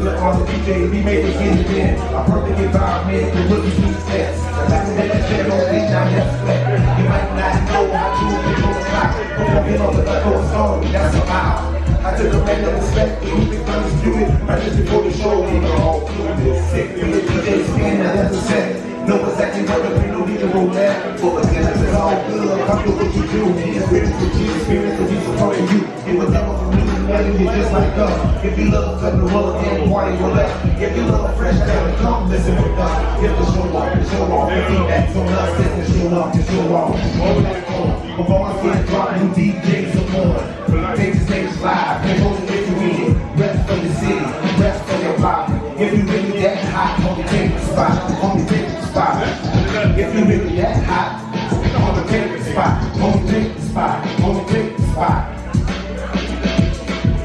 DJs, we make it get it in. A perfect environment, the rookies need steps. The fact that that shit don't think now that's flat. You might not know how to on the clock. But I'm in on the cut story, that's a mile. I took a man of respect, who think undisputed. Right just before the show, we were all this. Sick, we the DJ spin, now that's a set. Know exactly what the people need to roll that. But again, it's all good. Come do what you do. It's really for you, experience to you just like us. If you love cutting the roller and party with us. If you love fresh talent, come listen with us. If the show off, the show off. The feedback's on us, if the show off, the show off. Over that phone. Before I get new DJs are on. Take the stage live, and hold it if you in. Rest for the city, rest for your body. If you really that hot, homie, take the spot. Homie, take the spot. If you really that hot, homie, take the spot. Homie, take the spot. Homie, take the spot.